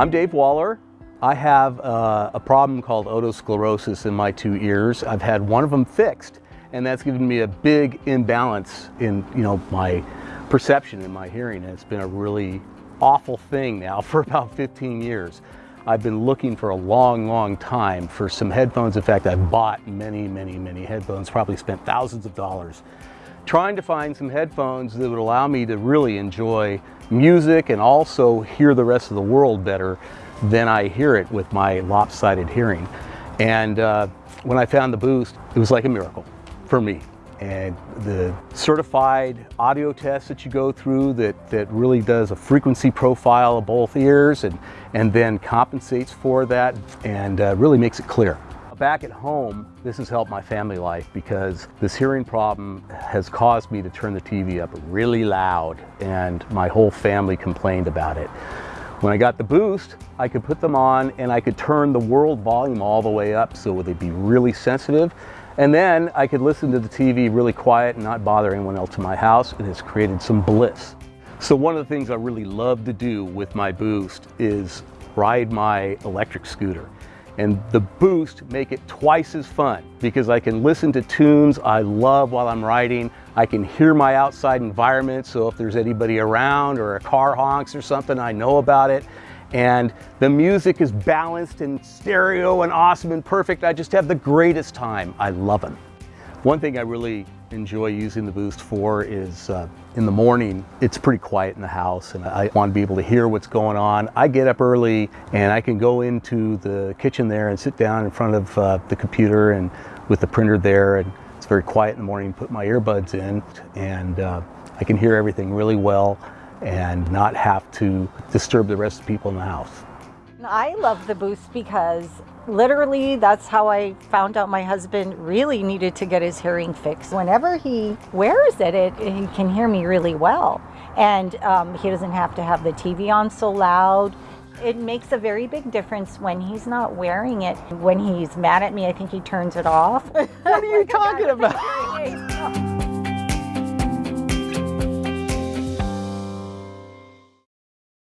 I'm Dave Waller. I have uh, a problem called otosclerosis in my two ears. I've had one of them fixed and that's given me a big imbalance in you know my perception in my hearing. And It's been a really awful thing now for about 15 years. I've been looking for a long, long time for some headphones. In fact, I've bought many, many, many headphones, probably spent thousands of dollars trying to find some headphones that would allow me to really enjoy music and also hear the rest of the world better than I hear it with my lopsided hearing. And uh, when I found the Boost, it was like a miracle for me. And the certified audio test that you go through that, that really does a frequency profile of both ears and, and then compensates for that and uh, really makes it clear. Back at home, this has helped my family life because this hearing problem has caused me to turn the TV up really loud and my whole family complained about it. When I got the Boost, I could put them on and I could turn the world volume all the way up so they'd be really sensitive. And then I could listen to the TV really quiet and not bother anyone else in my house. and it's created some bliss. So one of the things I really love to do with my Boost is ride my electric scooter and the boost make it twice as fun because I can listen to tunes I love while I'm riding. I can hear my outside environment so if there's anybody around or a car honks or something I know about it and the music is balanced and stereo and awesome and perfect. I just have the greatest time. I love them. One thing I really enjoy using the Boost for is uh, in the morning, it's pretty quiet in the house and I want to be able to hear what's going on. I get up early and I can go into the kitchen there and sit down in front of uh, the computer and with the printer there and it's very quiet in the morning, put my earbuds in and uh, I can hear everything really well and not have to disturb the rest of the people in the house. I love the Boost because literally that's how I found out my husband really needed to get his hearing fixed. Whenever he wears it, it he can hear me really well. And um, he doesn't have to have the TV on so loud. It makes a very big difference when he's not wearing it. When he's mad at me, I think he turns it off. What are you talking about?